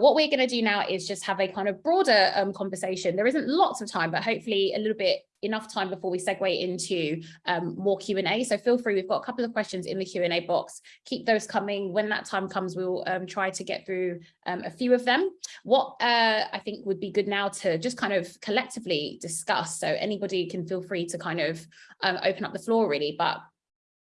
what we're going to do now is just have a kind of broader um, conversation. There isn't lots of time, but hopefully a little bit enough time before we segue into um, more Q&A. So feel free, we've got a couple of questions in the Q&A box. Keep those coming. When that time comes, we'll um, try to get through um, a few of them. What uh, I think would be good now to just kind of collectively discuss. So anybody can feel free to kind of um, open up the floor really, but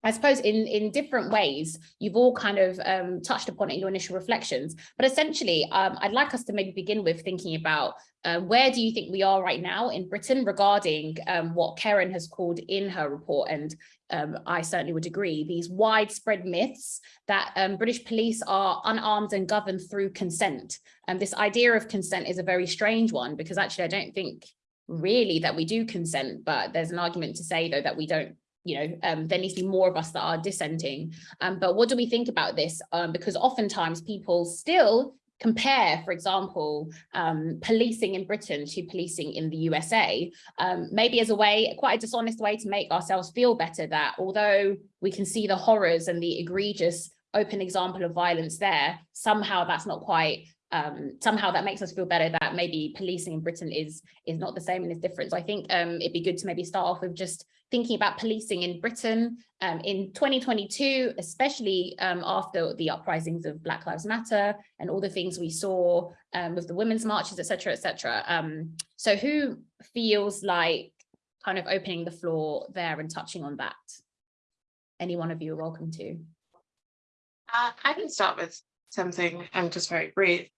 I suppose in, in different ways, you've all kind of um, touched upon it in your initial reflections, but essentially, um, I'd like us to maybe begin with thinking about uh, where do you think we are right now in Britain regarding um, what Karen has called in her report, and um, I certainly would agree, these widespread myths that um, British police are unarmed and governed through consent. And this idea of consent is a very strange one because actually I don't think really that we do consent, but there's an argument to say though that we don't you know, um, there needs to be more of us that are dissenting. Um, but what do we think about this? Um, because oftentimes people still compare, for example, um, policing in Britain to policing in the USA, um, maybe as a way, quite a dishonest way to make ourselves feel better that although we can see the horrors and the egregious open example of violence there, somehow that's not quite um, somehow that makes us feel better that maybe policing in Britain is is not the same and is different. So I think um, it'd be good to maybe start off with just thinking about policing in Britain um, in 2022, especially um, after the uprisings of Black Lives Matter and all the things we saw um, with the women's marches, etc., etc. Um, so who feels like kind of opening the floor there and touching on that? Any one of you are welcome to. Uh, I can start with something I'm just very brief.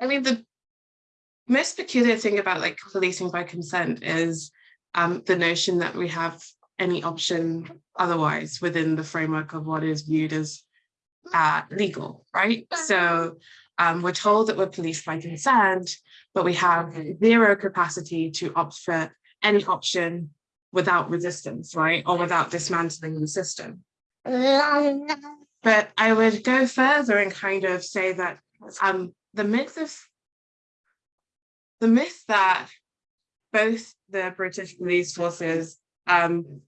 I mean, the most peculiar thing about like policing by consent is um, the notion that we have any option otherwise within the framework of what is viewed as uh, legal, right? So um, we're told that we're policed by consent, but we have zero capacity to opt for any option without resistance, right? Or without dismantling the system. But I would go further and kind of say that um, the myth of the myth that both the British police forces um,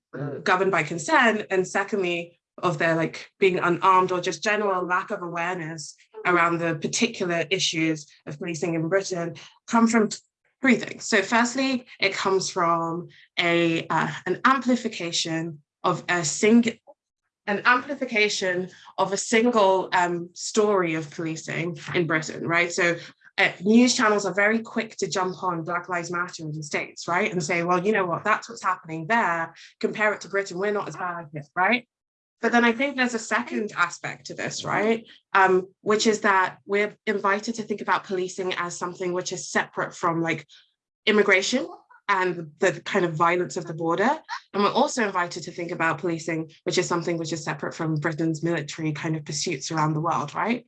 governed by consent and secondly of their like being unarmed or just general lack of awareness around the particular issues of policing in Britain come from three things. So firstly, it comes from a uh, an amplification of a single an amplification of a single um, story of policing in Britain, right? So uh, news channels are very quick to jump on Black Lives Matter in the States, right? And say, well, you know what, that's what's happening there. Compare it to Britain, we're not as bad here, right? But then I think there's a second aspect to this, right? Um, which is that we're invited to think about policing as something which is separate from like immigration and the kind of violence of the border. And we're also invited to think about policing, which is something which is separate from Britain's military kind of pursuits around the world, right?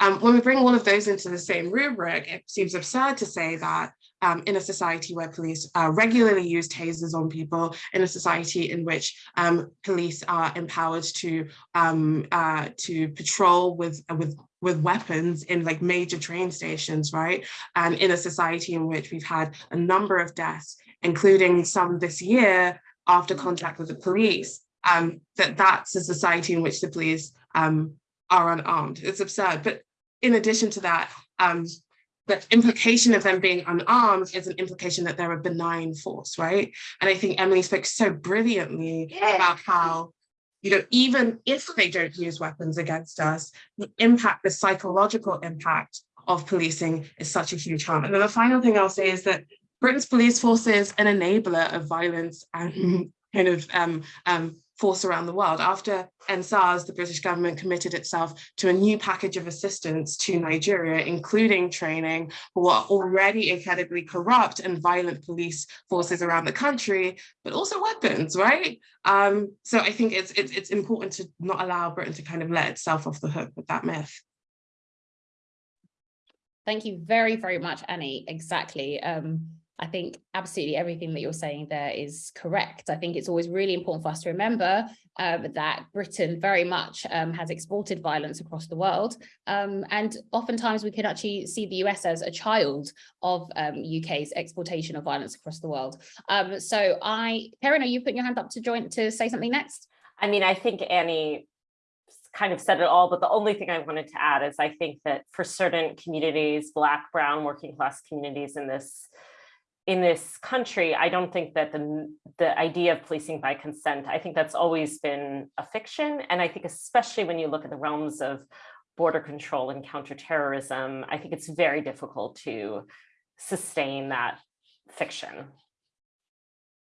Um, when we bring all of those into the same rubric, it seems absurd to say that um, in a society where police uh, regularly use tasers on people, in a society in which um, police are empowered to um, uh, to patrol with with with weapons in like major train stations, right? And in a society in which we've had a number of deaths, including some this year after contact with the police, um, that that's a society in which the police um, are unarmed. It's absurd. But in addition to that, um, the implication of them being unarmed is an implication that they're a benign force, right? And I think Emily spoke so brilliantly yeah. about how, you know, even if they don't use weapons against us, the impact, the psychological impact of policing is such a huge harm. And then the final thing I'll say is that Britain's police force is an enabler of violence and kind of um, um, force around the world. After EndSARS, the British government committed itself to a new package of assistance to Nigeria, including training for what already incredibly corrupt and violent police forces around the country, but also weapons, right? Um, so I think it's, it's, it's important to not allow Britain to kind of let itself off the hook with that myth. Thank you very, very much, Annie. Exactly. Um, I think absolutely everything that you're saying there is correct. I think it's always really important for us to remember uh, that Britain very much um, has exported violence across the world. Um, and oftentimes we can actually see the US as a child of um, UK's exportation of violence across the world. Um, so I, Karen, are you putting your hand up to join to say something next? I mean, I think Annie kind of said it all, but the only thing I wanted to add is I think that for certain communities, Black, Brown, working class communities in this in this country, I don't think that the, the idea of policing by consent, I think that's always been a fiction. And I think especially when you look at the realms of border control and counterterrorism, I think it's very difficult to sustain that fiction.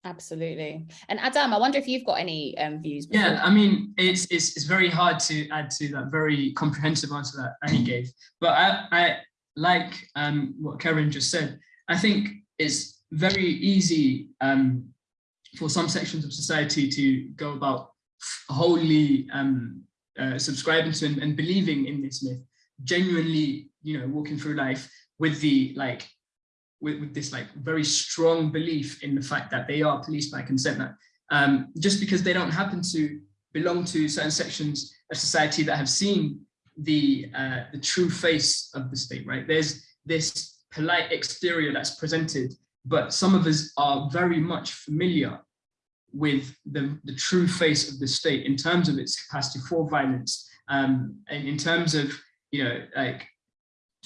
Absolutely. And Adam, I wonder if you've got any um, views. Yeah, I mean, it's, it's it's very hard to add to that very comprehensive answer that Annie gave. But I, I like um, what Karen just said. I think it's very easy um, for some sections of society to go about wholly um, uh, subscribing to and, and believing in this myth, genuinely, you know, walking through life with the like with, with this like very strong belief in the fact that they are policed by consent. That um, just because they don't happen to belong to certain sections of society that have seen the uh, the true face of the state, right? There's this polite exterior that's presented, but some of us are very much familiar with the, the true face of the state in terms of its capacity for violence, um, and in terms of, you know, like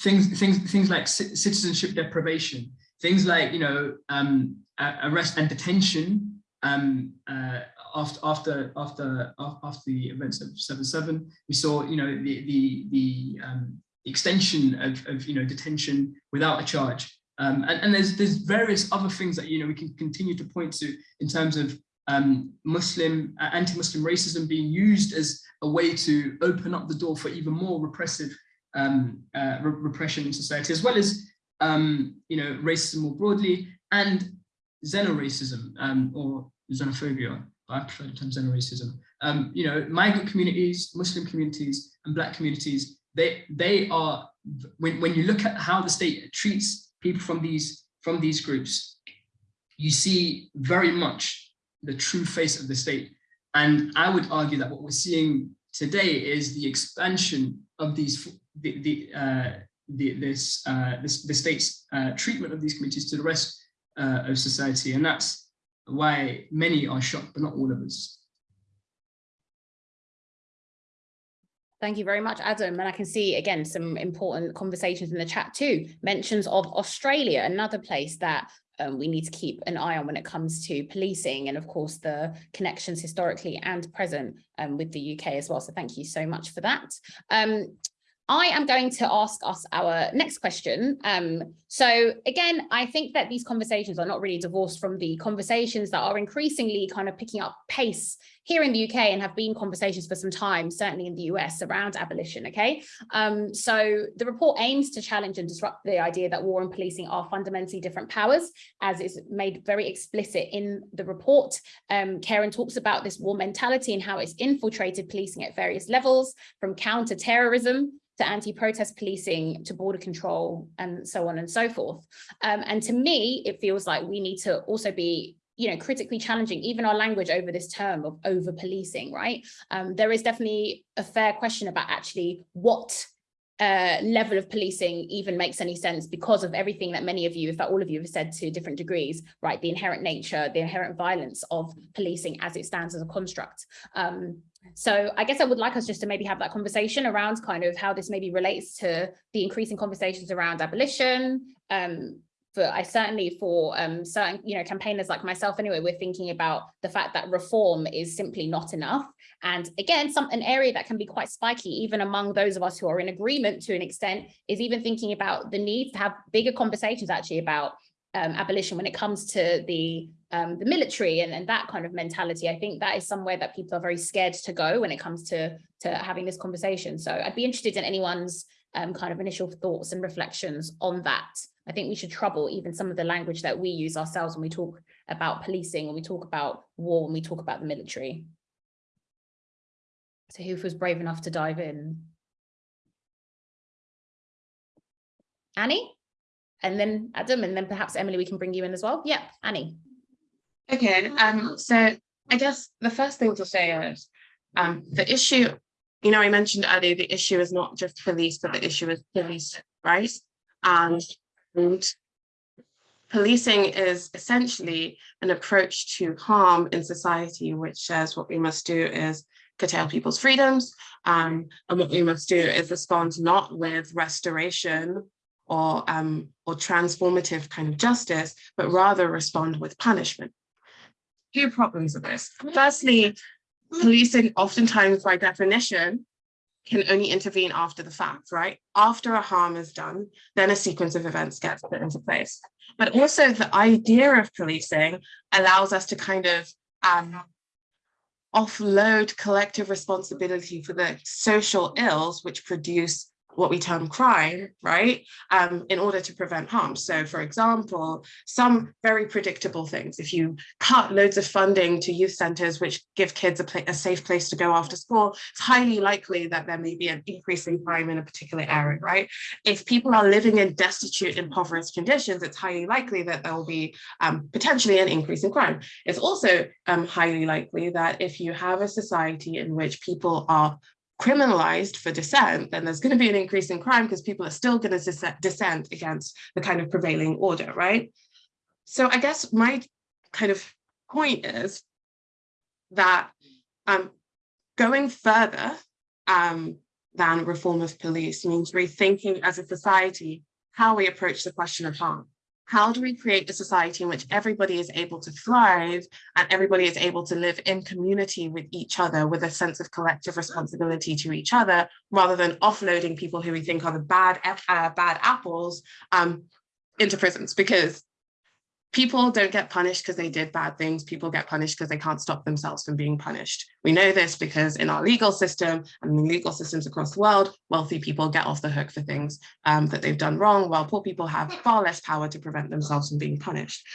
things, things, things like citizenship deprivation, things like, you know, um, arrest and detention um, uh, after, after, after, after the events of 7-7. We saw, you know, the, the, the um, extension of, of, you know, detention without a charge. Um, and, and there's, there's various other things that, you know, we can continue to point to in terms of um, Muslim, uh, anti-Muslim racism being used as a way to open up the door for even more repressive um, uh, re repression in society, as well as, um, you know, racism more broadly and xenoracism um, or xenophobia. I prefer the term xenoracism. Um, you know, migrant communities, Muslim communities, and Black communities, they they are when when you look at how the state treats people from these from these groups, you see very much the true face of the state. And I would argue that what we're seeing today is the expansion of these the, the, uh, the this uh, this the state's uh, treatment of these communities to the rest uh, of society, and that's why many are shocked, but not all of us. Thank you very much, Adam. And I can see again some important conversations in the chat too. Mentions of Australia, another place that um, we need to keep an eye on when it comes to policing and of course the connections historically and present um, with the UK as well. So thank you so much for that. Um, I am going to ask us our next question. Um, so again, I think that these conversations are not really divorced from the conversations that are increasingly kind of picking up pace here in the UK and have been conversations for some time, certainly in the US around abolition, okay? Um, so the report aims to challenge and disrupt the idea that war and policing are fundamentally different powers, as is made very explicit in the report. Um, Karen talks about this war mentality and how it's infiltrated policing at various levels, from counter-terrorism to anti-protest policing, to border control, and so on and so forth. Um, and to me, it feels like we need to also be you know, critically challenging even our language over this term of over policing, right? Um, there is definitely a fair question about actually what uh, level of policing even makes any sense because of everything that many of you, if not all of you have said to different degrees, right? The inherent nature, the inherent violence of policing as it stands as a construct. Um, so I guess I would like us just to maybe have that conversation around kind of how this maybe relates to the increasing conversations around abolition, um, for I certainly for um, certain, you know, campaigners like myself anyway, we're thinking about the fact that reform is simply not enough. And again, some an area that can be quite spiky, even among those of us who are in agreement to an extent, is even thinking about the need to have bigger conversations actually about um, abolition when it comes to the um, the military and, and that kind of mentality. I think that is somewhere that people are very scared to go when it comes to, to having this conversation. So I'd be interested in anyone's um, kind of initial thoughts and reflections on that. I think we should trouble even some of the language that we use ourselves when we talk about policing, when we talk about war, when we talk about the military. So who was brave enough to dive in? Annie? And then Adam, and then perhaps Emily, we can bring you in as well. Yeah, Annie. Okay, um, so I guess the first thing to say is um, the issue, you know, I mentioned earlier, the issue is not just police, but the issue is police, right? And, and policing is essentially an approach to harm in society, which says what we must do is curtail people's freedoms. Um, and what we must do is respond not with restoration or, um, or transformative kind of justice, but rather respond with punishment. Two problems with this. Firstly, policing oftentimes by definition can only intervene after the fact, right? After a harm is done, then a sequence of events gets put into place. But also the idea of policing allows us to kind of um, offload collective responsibility for the social ills which produce what we term crime, right, um, in order to prevent harm. So for example, some very predictable things, if you cut loads of funding to youth centers which give kids a, a, safe place to go after school, it's highly likely that there may be an increase in crime in a particular area, right? If people are living in destitute, impoverished conditions, it's highly likely that there will be um, potentially an increase in crime. It's also um, highly likely that if you have a society in which people are criminalized for dissent, then there's going to be an increase in crime because people are still going to dissent against the kind of prevailing order, right? So I guess my kind of point is that um, going further um, than reform of police means rethinking as a society how we approach the question of harm how do we create a society in which everybody is able to thrive and everybody is able to live in community with each other with a sense of collective responsibility to each other rather than offloading people who we think are the bad uh, bad apples um, into prisons? Because people don't get punished because they did bad things. People get punished because they can't stop themselves from being punished. We know this because in our legal system and legal systems across the world, wealthy people get off the hook for things um, that they've done wrong, while poor people have far less power to prevent themselves from being punished.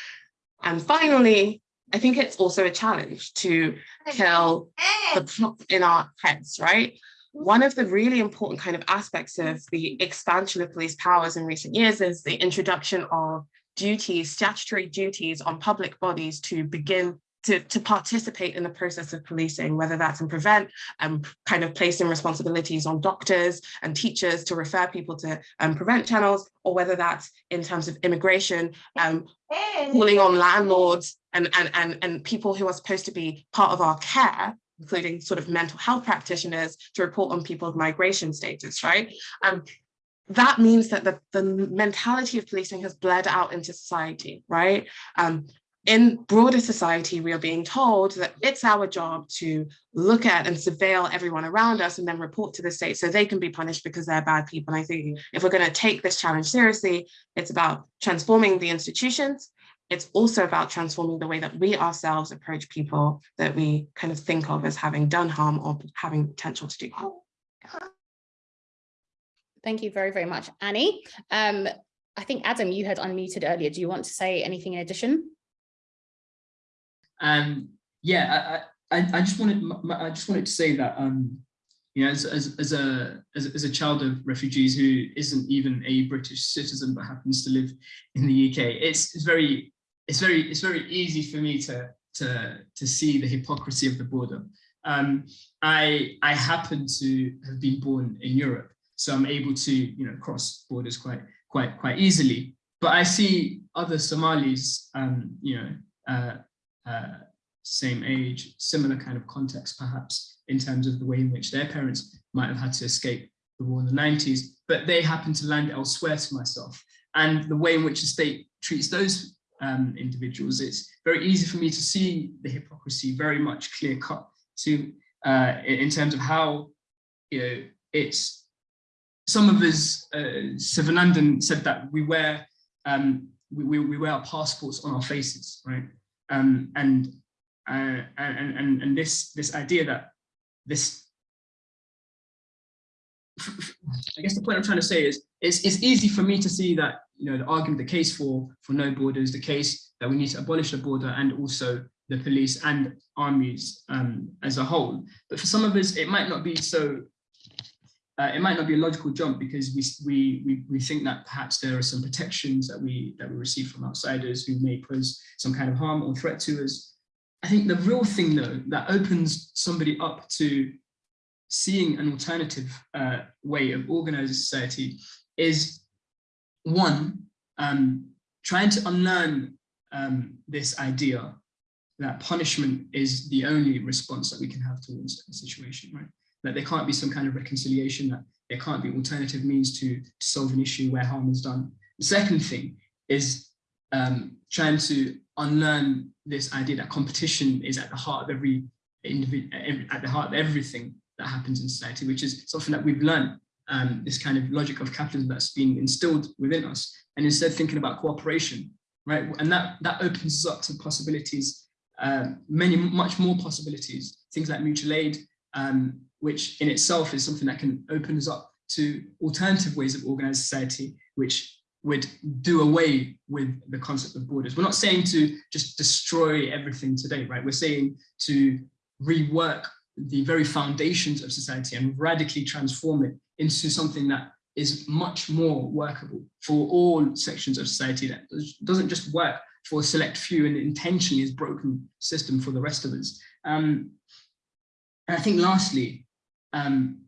And finally, I think it's also a challenge to kill the clock in our heads, right? One of the really important kind of aspects of the expansion of police powers in recent years is the introduction of duties, statutory duties on public bodies to begin to, to participate in the process of policing, whether that's in prevent, um, kind of placing responsibilities on doctors and teachers to refer people to um, prevent channels, or whether that's in terms of immigration, um, calling on landlords and, and, and, and people who are supposed to be part of our care, including sort of mental health practitioners to report on people's migration status, right? Um, that means that the, the mentality of policing has bled out into society, right? Um, in broader society, we are being told that it's our job to look at and surveil everyone around us and then report to the state so they can be punished because they're bad people. And I think if we're going to take this challenge seriously, it's about transforming the institutions. It's also about transforming the way that we ourselves approach people that we kind of think of as having done harm or having potential to do harm. Thank you very, very much, Annie. Um, I think, Adam, you had unmuted earlier. Do you want to say anything in addition? Um, yeah, I, I, I just wanted I just wanted to say that um, you know, as, as, as, a, as, as, a child of refugees who isn't even a British citizen but happens to live in the UK, it's, it's very it's very it's very easy for me to to to see the hypocrisy of the border. Um, I I happen to have been born in Europe, so I'm able to, you know, cross borders quite, quite, quite easily. But I see other Somalis, um, you know, uh, uh, same age, similar kind of context, perhaps, in terms of the way in which their parents might have had to escape the war in the 90s, but they happen to land elsewhere to myself. And the way in which the state treats those um, individuals, it's very easy for me to see the hypocrisy very much clear cut to uh, in terms of how you know it's some of us, uh, Sivanandan said that we wear um, we, we, wear our passports on our faces, right? Um, and, uh, and and and this this idea that this I guess the point I'm trying to say is it's, it's easy for me to see that you know the argument, the case for for no borders, the case that we need to abolish the border and also the police and armies um, as a whole. But for some of us, it might not be so uh, it might not be a logical jump because we, we, we, we think that perhaps there are some protections that we, that we receive from outsiders who may pose some kind of harm or threat to us. I think the real thing though, that opens somebody up to seeing an alternative uh, way of organizing society is one, um, trying to unlearn um, this idea that punishment is the only response that we can have towards a situation, right? That there can't be some kind of reconciliation, that there can't be alternative means to, to solve an issue where harm is done. The second thing is um, trying to unlearn this idea that competition is at the heart of every individual, at the heart of everything that happens in society, which is something that we've learned, um, this kind of logic of capitalism that's been instilled within us, and instead thinking about cooperation, right? And that, that opens up to possibilities, um, many, much more possibilities, things like mutual aid, um, which in itself is something that can open us up to alternative ways of organized society, which would do away with the concept of borders. We're not saying to just destroy everything today, right? We're saying to rework the very foundations of society and radically transform it into something that is much more workable for all sections of society that doesn't just work for a select few and intentionally is broken system for the rest of us. Um, and I think lastly, um,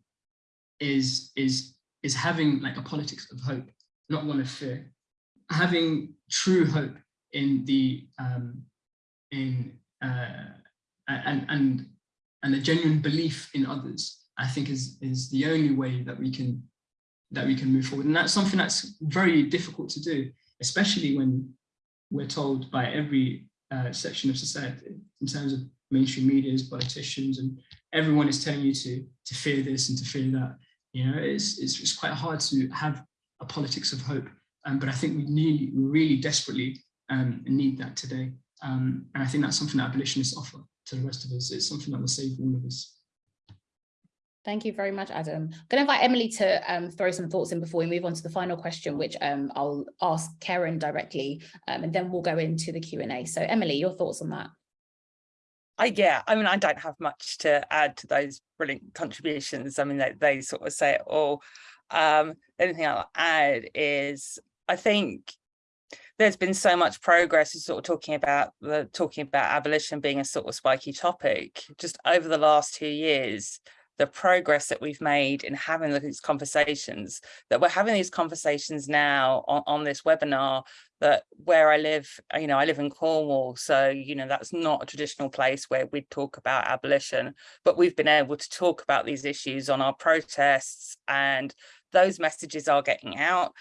is, is, is having like a politics of hope not one of fear. Having true hope in the um, in uh, and and and a genuine belief in others, I think is is the only way that we can that we can move forward. And that's something that's very difficult to do, especially when we're told by every uh, section of society in terms of mainstream medias, politicians, and everyone is telling you to to fear this and to fear that. You know, it's it's, it's quite hard to have a politics of hope. Um, but I think we need, we really desperately um, need that today. Um, and I think that's something that abolitionists offer to the rest of us. It's something that will save all of us. Thank you very much, Adam. I'm going to invite Emily to um, throw some thoughts in before we move on to the final question, which um, I'll ask Karen directly, um, and then we'll go into the Q&A. So Emily, your thoughts on that? I, yeah, I mean, I don't have much to add to those brilliant contributions. I mean, they, they sort of say it all. Um, the only thing I'll add is I think there's been so much progress in sort of talking about the talking about abolition being a sort of spiky topic just over the last two years the progress that we've made in having these conversations that we're having these conversations now on, on this webinar that where I live, uh, you know, I live in Cornwall, so, you know, that's not a traditional place where we'd talk about abolition, but we've been able to talk about these issues on our protests and those messages are getting out.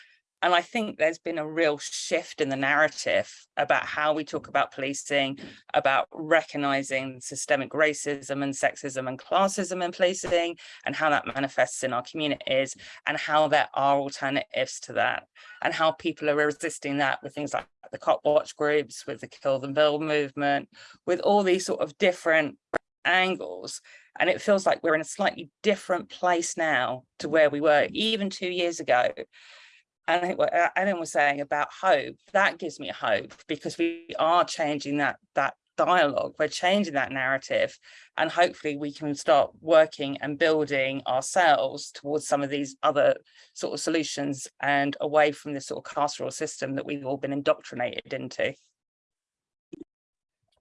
And I think there's been a real shift in the narrative about how we talk about policing, about recognizing systemic racism and sexism and classism in policing, and how that manifests in our communities, and how there are alternatives to that, and how people are resisting that with things like the cop watch groups, with the Kill the Bill movement, with all these sort of different angles. And it feels like we're in a slightly different place now to where we were even two years ago. I think what uh, Adam was saying about hope, that gives me hope because we are changing that, that dialogue, we're changing that narrative and hopefully we can start working and building ourselves towards some of these other sort of solutions and away from this sort of carceral system that we've all been indoctrinated into.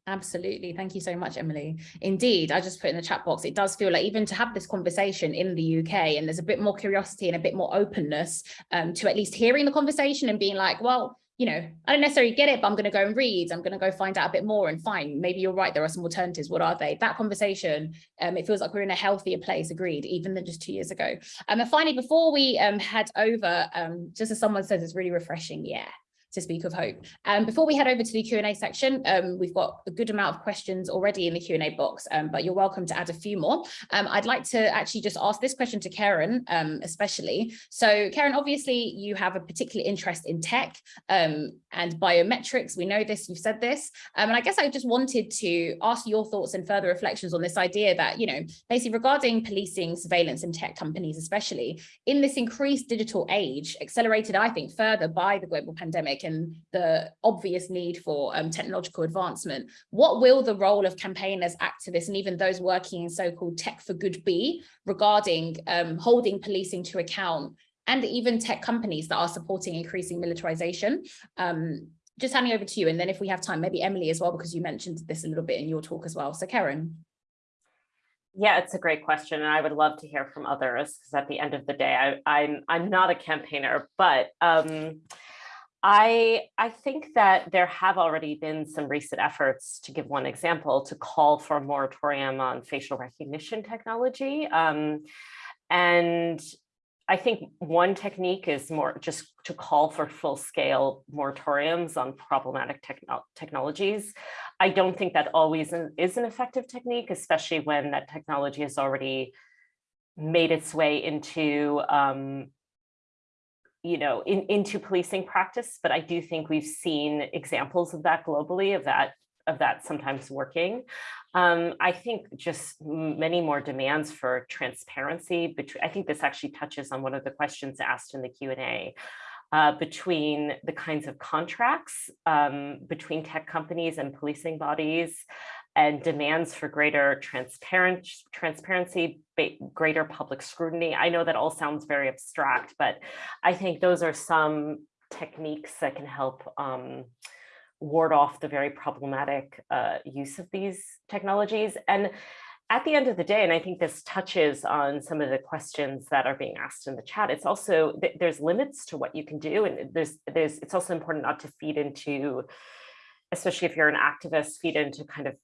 Absolutely. Thank you so much, Emily. Indeed, I just put in the chat box, it does feel like even to have this conversation in the UK and there's a bit more curiosity and a bit more openness um, to at least hearing the conversation and being like, well, you know, I don't necessarily get it, but I'm going to go and read. I'm going to go find out a bit more and fine. Maybe you're right. There are some alternatives. What are they? That conversation, um, it feels like we're in a healthier place, agreed, even than just two years ago. Um, and finally, before we um, head over, um, just as someone says, it's really refreshing. Yeah, to speak of hope. Um, before we head over to the Q&A section, um, we've got a good amount of questions already in the Q&A box, um, but you're welcome to add a few more. Um, I'd like to actually just ask this question to Karen, um, especially. So Karen, obviously you have a particular interest in tech um, and biometrics. We know this, you've said this. and I guess I just wanted to ask your thoughts and further reflections on this idea that, you know, basically regarding policing, surveillance and tech companies, especially in this increased digital age, accelerated, I think, further by the global pandemic, and the obvious need for um, technological advancement, what will the role of campaigners, activists, and even those working in so-called tech for good be regarding um, holding policing to account and even tech companies that are supporting increasing militarization? Um, just handing over to you, and then if we have time, maybe Emily as well, because you mentioned this a little bit in your talk as well. So Karen. Yeah, it's a great question, and I would love to hear from others because at the end of the day, I, I'm I'm not a campaigner, but um, I, I think that there have already been some recent efforts, to give one example, to call for a moratorium on facial recognition technology. Um, and I think one technique is more just to call for full scale moratoriums on problematic techno technologies. I don't think that always is an effective technique, especially when that technology has already made its way into um, you know, in, into policing practice, but I do think we've seen examples of that globally, of that of that sometimes working. Um, I think just many more demands for transparency. Between, I think this actually touches on one of the questions asked in the Q&A. Uh, between the kinds of contracts um, between tech companies and policing bodies and demands for greater transparent, transparency, greater public scrutiny. I know that all sounds very abstract, but I think those are some techniques that can help um, ward off the very problematic uh, use of these technologies. And at the end of the day, and I think this touches on some of the questions that are being asked in the chat, it's also, there's limits to what you can do. And there's, there's, it's also important not to feed into, especially if you're an activist, feed into kind of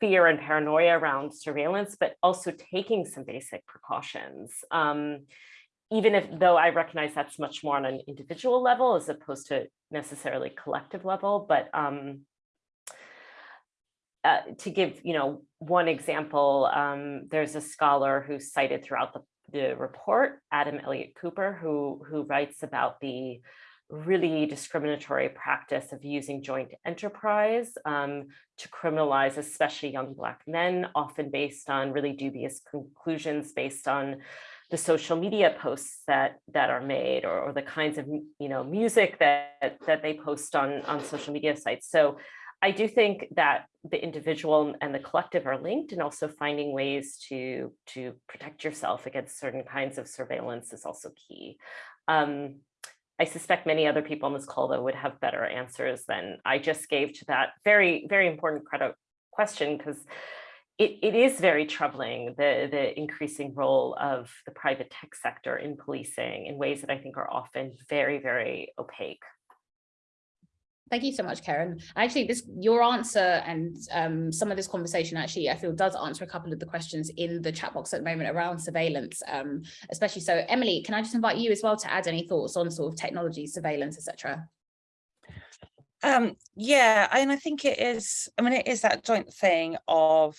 fear and paranoia around surveillance, but also taking some basic precautions. Um, even if though I recognize that's much more on an individual level as opposed to necessarily collective level, but um, uh, to give you know one example, um, there's a scholar who's cited throughout the, the report, Adam Elliott Cooper, who who writes about the really discriminatory practice of using joint enterprise um, to criminalize especially young black men, often based on really dubious conclusions based on the social media posts that that are made or, or the kinds of you know music that that they post on on social media sites. So I do think that the individual and the collective are linked and also finding ways to to protect yourself against certain kinds of surveillance is also key. Um, I suspect many other people on this call though would have better answers than I just gave to that very, very important credit question because it, it is very troubling, the, the increasing role of the private tech sector in policing in ways that I think are often very, very opaque. Thank you so much, Karen. Actually, this your answer and um, some of this conversation actually, I feel does answer a couple of the questions in the chat box at the moment around surveillance, um, especially. So Emily, can I just invite you as well to add any thoughts on sort of technology, surveillance, etc. Um, yeah, and I think it is, I mean, it is that joint thing of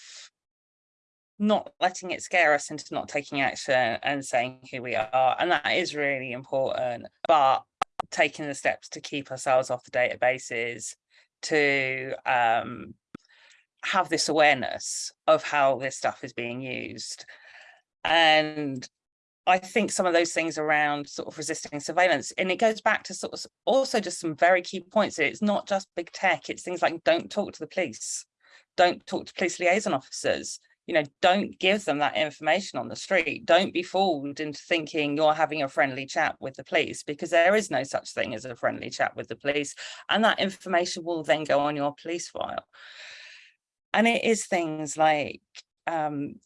not letting it scare us into not taking action and saying who we are. And that is really important. But taking the steps to keep ourselves off the databases, to um, have this awareness of how this stuff is being used. And I think some of those things around sort of resisting surveillance, and it goes back to sort of also just some very key points. It's not just big tech, it's things like don't talk to the police, don't talk to police liaison officers, you know, don't give them that information on the street. Don't be fooled into thinking you're having a friendly chat with the police because there is no such thing as a friendly chat with the police. And that information will then go on your police file. And it is things like, um,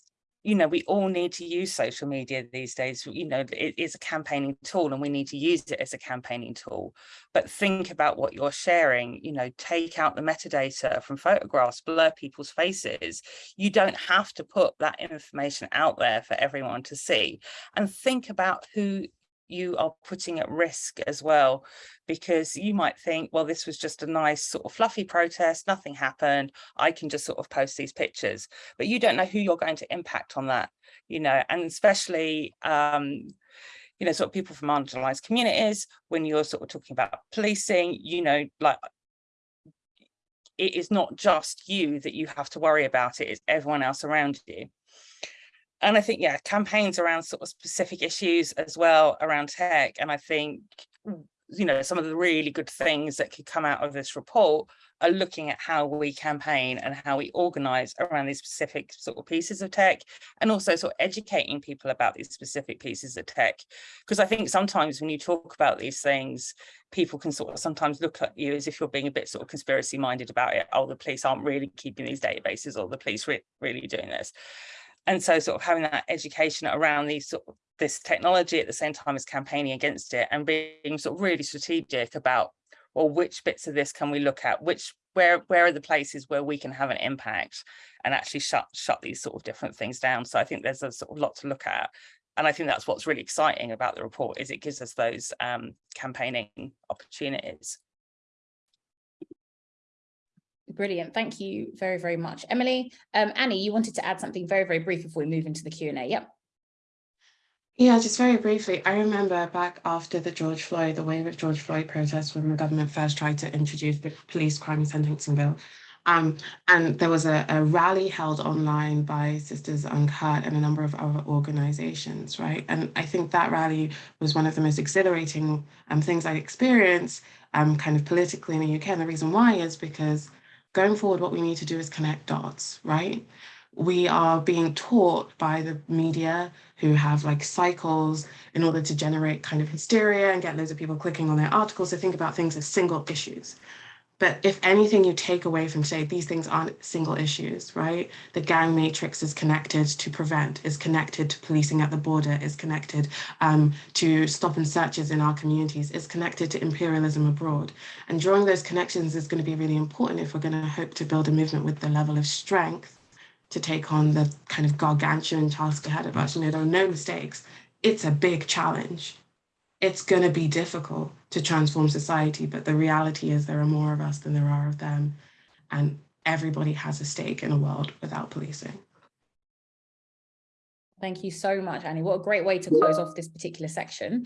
you know, we all need to use social media these days. You know, it is a campaigning tool and we need to use it as a campaigning tool. But think about what you're sharing, you know, take out the metadata from photographs, blur people's faces. You don't have to put that information out there for everyone to see. And think about who you are putting at risk as well because you might think well this was just a nice sort of fluffy protest nothing happened i can just sort of post these pictures. But you don't know who you're going to impact on that you know and especially um you know sort of people from marginalized communities when you're sort of talking about policing you know like it is not just you that you have to worry about it it's everyone else around you and I think, yeah, campaigns around sort of specific issues as well around tech. And I think, you know, some of the really good things that could come out of this report are looking at how we campaign and how we organize around these specific sort of pieces of tech and also sort of educating people about these specific pieces of tech. Because I think sometimes when you talk about these things, people can sort of sometimes look at you as if you're being a bit sort of conspiracy minded about it. Oh, the police aren't really keeping these databases or the police re really doing this. And so sort of having that education around these sort of this technology at the same time as campaigning against it and being sort of really strategic about well which bits of this can we look at? Which where where are the places where we can have an impact and actually shut shut these sort of different things down? So i think there's a sort of lot to look at. And i think that's what's really exciting about the report is it gives us those um campaigning opportunities Brilliant. Thank you very, very much. Emily, um, Annie, you wanted to add something very, very brief before we move into the Q and A. Yep. Yeah, just very briefly, I remember back after the George Floyd, the wave of George Floyd protests when the government first tried to introduce the police crime sentencing bill. Um, and there was a, a rally held online by Sisters Uncut and a number of other organizations, right? And I think that rally was one of the most exhilarating um, things I experienced um, kind of politically in the UK. And the reason why is because going forward, what we need to do is connect dots, right? We are being taught by the media who have like cycles in order to generate kind of hysteria and get loads of people clicking on their articles to think about things as single issues. But if anything you take away from say these things aren't single issues, right? The gang matrix is connected to prevent, is connected to policing at the border, is connected um, to stop and searches in our communities, is connected to imperialism abroad. And drawing those connections is going to be really important if we're going to hope to build a movement with the level of strength to take on the kind of gargantuan task ahead of us. You know, there are no mistakes. It's a big challenge. It's going to be difficult to transform society, but the reality is there are more of us than there are of them. And everybody has a stake in a world without policing. Thank you so much, Annie. What a great way to close off this particular section.